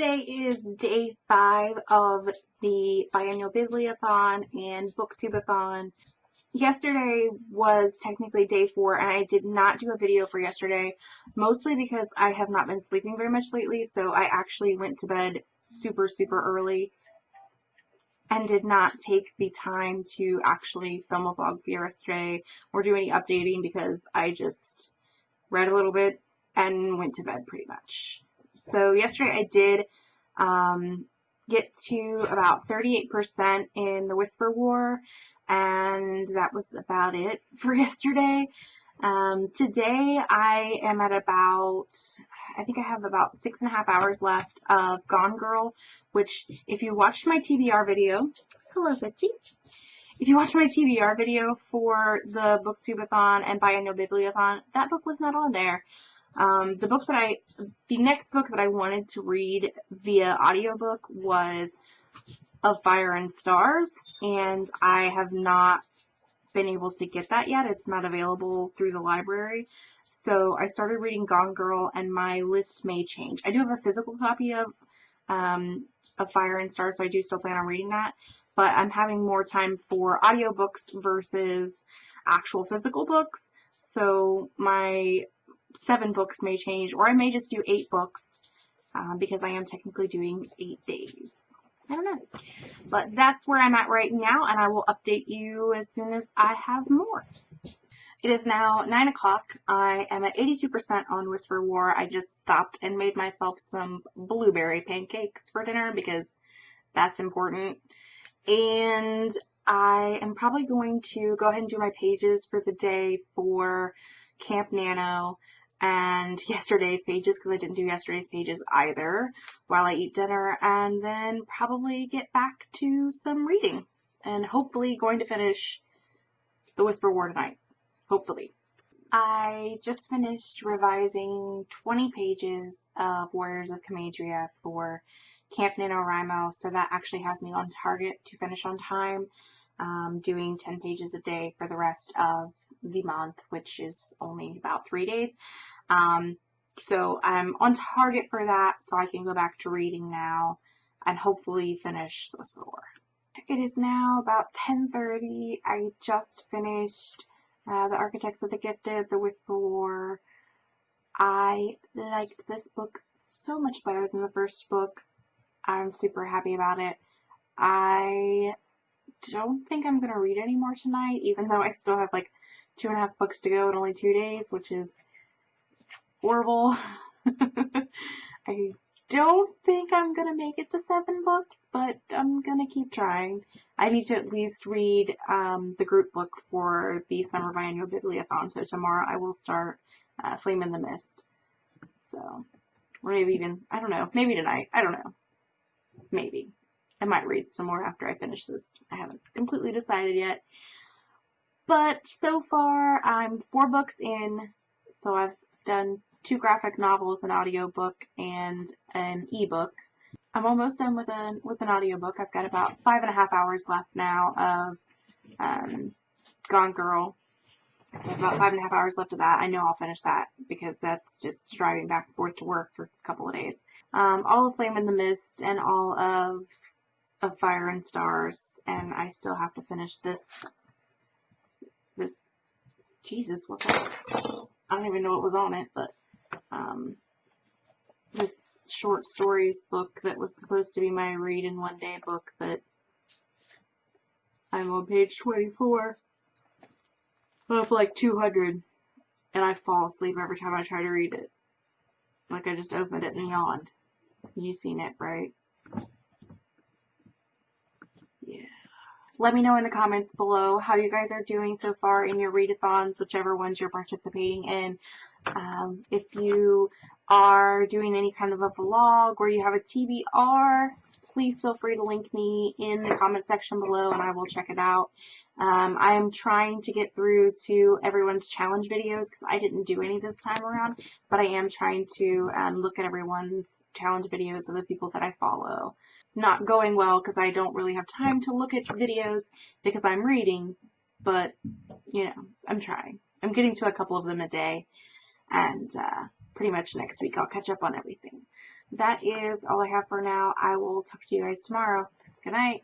today is day five of the biannual bibliothon and booktubeathon. Yesterday was technically day four and I did not do a video for yesterday, mostly because I have not been sleeping very much lately, so I actually went to bed super, super early and did not take the time to actually film a vlog for yesterday or do any updating because I just read a little bit and went to bed pretty much. So yesterday I did um, get to about 38% in the Whisper War, and that was about it for yesterday. Um, today I am at about, I think I have about six and a half hours left of Gone Girl, which if you watched my TBR video, hello Betsy, if you watched my TBR video for the Booktubeathon and Biannual Bibliothon, that book was not on there. Um, the book that I, the next book that I wanted to read via audiobook was Of Fire and Stars, and I have not been able to get that yet. It's not available through the library. So I started reading Gone Girl, and my list may change. I do have a physical copy of um, of Fire and Stars, so I do still plan on reading that. But I'm having more time for audiobooks versus actual physical books. So my seven books may change, or I may just do eight books um, because I am technically doing eight days. I don't know. But that's where I'm at right now, and I will update you as soon as I have more. It is now 9 o'clock. I am at 82% on Whisper War. I just stopped and made myself some blueberry pancakes for dinner because that's important. And I am probably going to go ahead and do my pages for the day for Camp Nano and yesterday's pages because I didn't do yesterday's pages either while I eat dinner and then probably get back to some reading and hopefully going to finish The Whisper War tonight. Hopefully. I just finished revising 20 pages of Warriors of Camadria for Camp NaNoWriMo, so that actually has me on target to finish on time, um, doing 10 pages a day for the rest of the month, which is only about three days. Um, so I'm on target for that, so I can go back to reading now and hopefully finish the War. It is now about 10.30. I just finished uh, The Architects of the Gifted, The Whisper War. I liked this book so much better than the first book. I'm super happy about it. I don't think I'm going to read any more tonight, even though I still have like two and a half books to go in only two days, which is horrible. I don't think I'm going to make it to seven books, but I'm going to keep trying. I need to at least read um, the group book for the Summer Biannual Bibliothon, so tomorrow I will start uh, Flame in the Mist. So, or maybe even, I don't know, maybe tonight. I don't know. Maybe. I might read some more after I finish this. I haven't completely decided yet. But so far, I'm four books in, so I've done two graphic novels, an audiobook, and an ebook. I'm almost done with an with an audiobook. I've got about five and a half hours left now of um, Gone Girl. So about five and a half hours left of that. I know I'll finish that because that's just driving back and forth to work for a couple of days. Um, all of Flame in the Mist and all of of Fire and Stars, and I still have to finish this. This, Jesus, what the? I don't even know what was on it, but um, this short stories book that was supposed to be my read in one day book that I'm on page 24 of like 200 and I fall asleep every time I try to read it. Like I just opened it and yawned. You seen it, right? Let me know in the comments below how you guys are doing so far in your readathons, whichever ones you're participating in. Um, if you are doing any kind of a vlog or you have a TBR, please feel free to link me in the comment section below and I will check it out. Um, I am trying to get through to everyone's challenge videos because I didn't do any this time around, but I am trying to um, look at everyone's challenge videos of the people that I follow. Not going well because I don't really have time to look at videos because I'm reading, but, you know, I'm trying. I'm getting to a couple of them a day and uh, pretty much next week I'll catch up on everything. That is all I have for now. I will talk to you guys tomorrow. Good night.